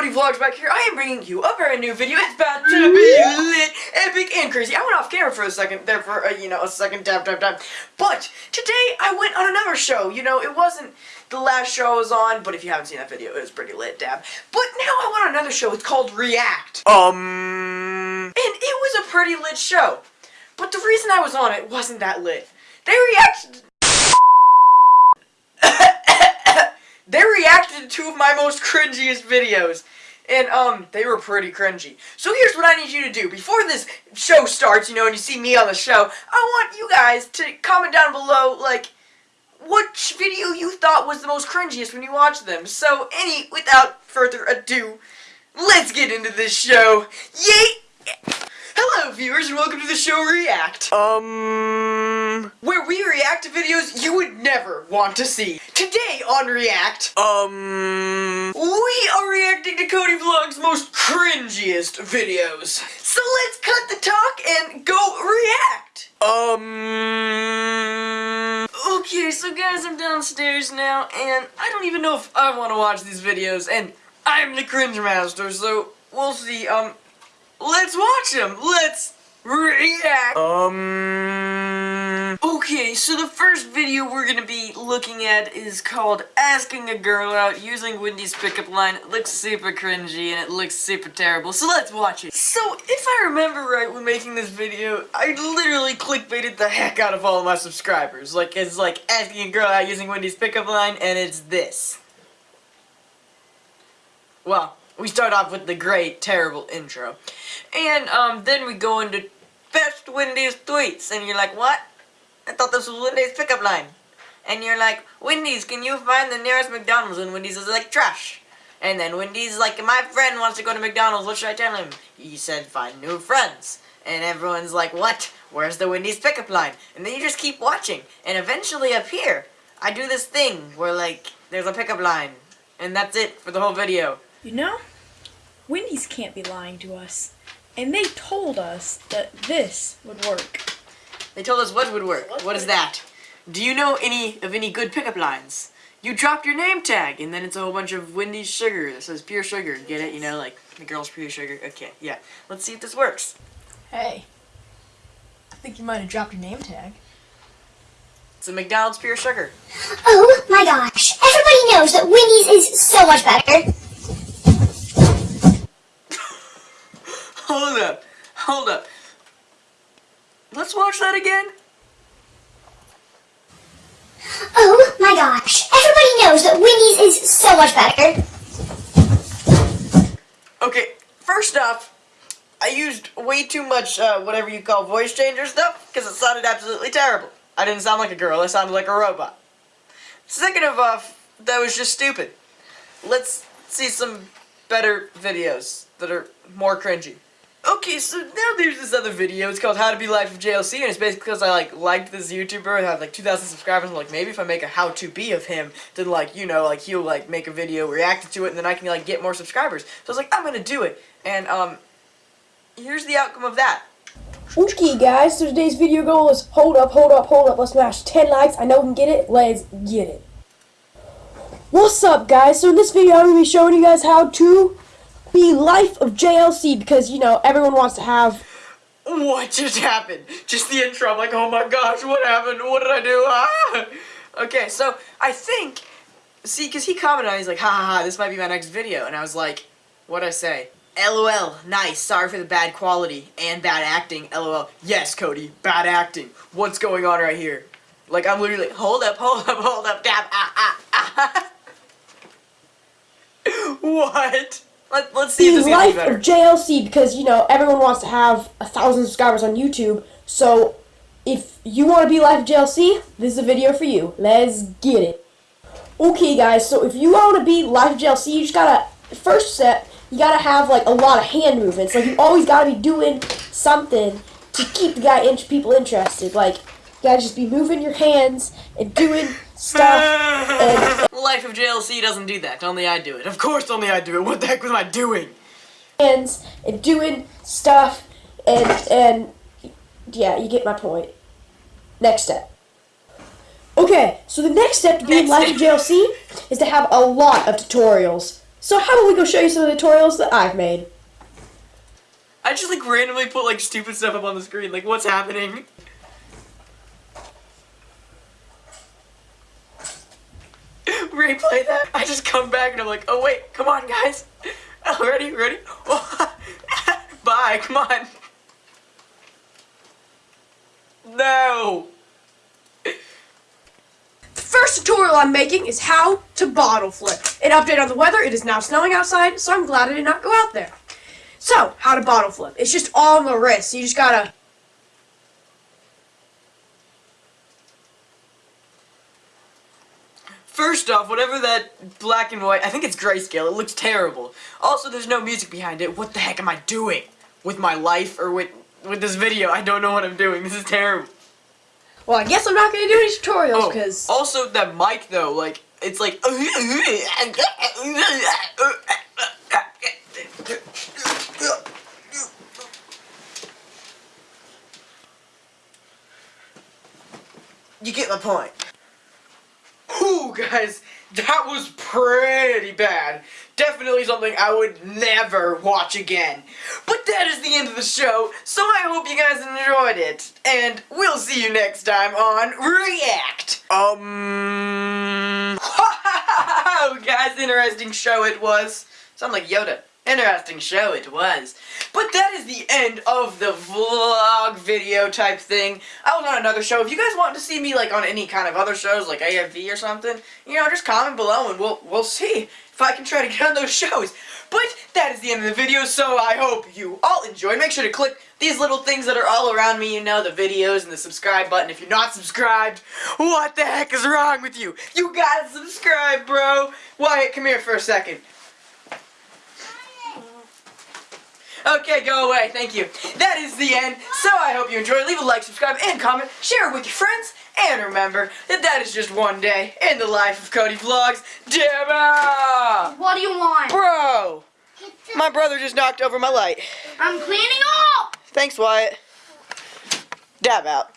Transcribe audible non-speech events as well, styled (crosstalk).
Cody Vlogs back here. I am bringing you a brand new video. It's about to be lit, epic, and crazy. I went off camera for a second there for, a, you know, a second tap, tap, tap. But today I went on another show. You know, it wasn't the last show I was on, but if you haven't seen that video, it was pretty lit, dab. But now I went on another show. It's called React. Um... And it was a pretty lit show. But the reason I was on it wasn't that lit. They reacted... they reacted to two of my most cringiest videos. And, um, they were pretty cringy. So here's what I need you to do. Before this show starts, you know, and you see me on the show, I want you guys to comment down below, like, what video you thought was the most cringiest when you watched them. So, any, without further ado, let's get into this show. Yay! Hello, viewers, and welcome to the show React. Um... Where we react to videos you would never want to see. Today on React, um... We are reacting to Cody Vlog's most cringiest videos. So let's cut the talk and go react. Um... Okay, so guys, I'm downstairs now, and I don't even know if I want to watch these videos, and I'm the cringe master, so we'll see. Um, let's watch them. Let's react. Um. Okay, so the first video we're gonna be looking at is called Asking a Girl Out Using Wendy's Pickup Line. It looks super cringy and it looks super terrible, so let's watch it. So, if I remember right when making this video, I literally clickbaited the heck out of all of my subscribers. Like, it's like asking a girl out using Wendy's Pickup Line, and it's this. Well, we start off with the great, terrible intro. And, um, then we go into best Wendy's tweets, and you're like, what? I thought this was Wendy's pickup line. And you're like, Wendy's, can you find the nearest McDonald's? And Wendy's is like, trash. And then Wendy's like, my friend wants to go to McDonald's, what should I tell him? He said, find new friends. And everyone's like, what? Where's the Wendy's pickup line? And then you just keep watching. And eventually up here, I do this thing where like, there's a pickup line. And that's it for the whole video. You know, Wendy's can't be lying to us. And they told us that this would work. They told us what would work. What is that? Do you know any of any good pickup lines? You drop your name tag, and then it's a whole bunch of Wendy's sugar that says pure sugar. Get it? You know, like the girl's pure sugar. Okay, yeah. Let's see if this works. Hey, I think you might have dropped your name tag. It's a McDonald's pure sugar. Oh my gosh, everybody knows that Wendy's is so much better. Hold up. Hold up. Let's watch that again. Oh my gosh, everybody knows that Wendy's is so much better. Okay, first off, I used way too much, uh, whatever you call voice changer stuff, because it sounded absolutely terrible. I didn't sound like a girl, I sounded like a robot. Second of all, that was just stupid. Let's see some better videos that are more cringy. Okay, so now there's this other video. It's called How to Be Life of JLC, and it's basically because I like liked this YouTuber and had like 2,000 subscribers. And like maybe if I make a how to be of him, then like you know like he'll like make a video reacting to it, and then I can like get more subscribers. So I was like, I'm gonna do it, and um, here's the outcome of that. Okay guys, so today's video goal is hold up, hold up, hold up, let's smash 10 likes, I know we can get it, let's get it. What's up guys, so in this video I'm going to be showing you guys how to be Life of JLC because, you know, everyone wants to have... What just happened? Just the intro, I'm like, oh my gosh, what happened? What did I do? Ah! Okay, so I think, see, because he commented on he's like, ha ha ha, this might be my next video, and I was like, what'd I say? LOL, nice, sorry for the bad quality and bad acting, LOL. Yes, Cody, bad acting. What's going on right here? Like, I'm literally, hold up, hold up, hold up, dab, ah, ah, ah. (laughs) what? Let, us see if this the life of JLC because you know everyone wants to have a thousand subscribers on YouTube. So if you want to be life of JLC, this is a video for you. Let's get it. Okay, guys. So if you want to be life of JLC, you just gotta first step. You gotta have like a lot of hand movements. Like you always gotta be doing something to keep the guy in people interested. Like you gotta just be moving your hands and doing stuff (laughs) and Life of JLC doesn't do that. Only I do it. Of course only I do it. What the heck was I doing? hands and doing stuff and and yeah, you get my point. Next step. Okay, so the next step to being Life of JLC is to have a lot of tutorials. So how about we go show you some of the tutorials that I've made? I just like randomly put like stupid stuff up on the screen. Like, what's happening? Replay that. I just come back and I'm like, oh wait, come on, guys. Oh, (laughs) ready, ready? (laughs) Bye, come on. No. The first tutorial I'm making is how to bottle flip. An update on the weather, it is now snowing outside, so I'm glad I did not go out there. So, how to bottle flip. It's just all on the wrist. You just gotta First off, whatever that black and white, I think it's grayscale. It looks terrible. Also, there's no music behind it. What the heck am I doing with my life or with with this video? I don't know what I'm doing. This is terrible. Well, I guess I'm not gonna do any tutorials Oh, because also that mic though, like it's like. (laughs) You get my point. Guys, that was pretty bad. Definitely something I would never watch again. But that is the end of the show, so I hope you guys enjoyed it. And we'll see you next time on React. Um. (laughs) guys, interesting show it was. Sound like Yoda. Interesting show it was. But that is the end of the vlog video type thing. I was on another show. If you guys want to see me like on any kind of other shows like AFV or something, you know, just comment below and we'll we'll see if I can try to get on those (laughs) shows. But that is the end of the video, so I hope you all enjoyed. Make sure to click these little things that are all around me, you know, the videos and the subscribe button. If you're not subscribed, what the heck is wrong with you? You gotta subscribe, bro. Wyatt, come here for a second. Okay, go away. Thank you. That is the end. So I hope you enjoyed. Leave a like, subscribe, and comment. Share it with your friends. And remember that that is just one day in the life of Cody Vlogs. Dabba! What do you want? Bro! My brother just knocked over my light. I'm cleaning up! Thanks, Wyatt. Dab out.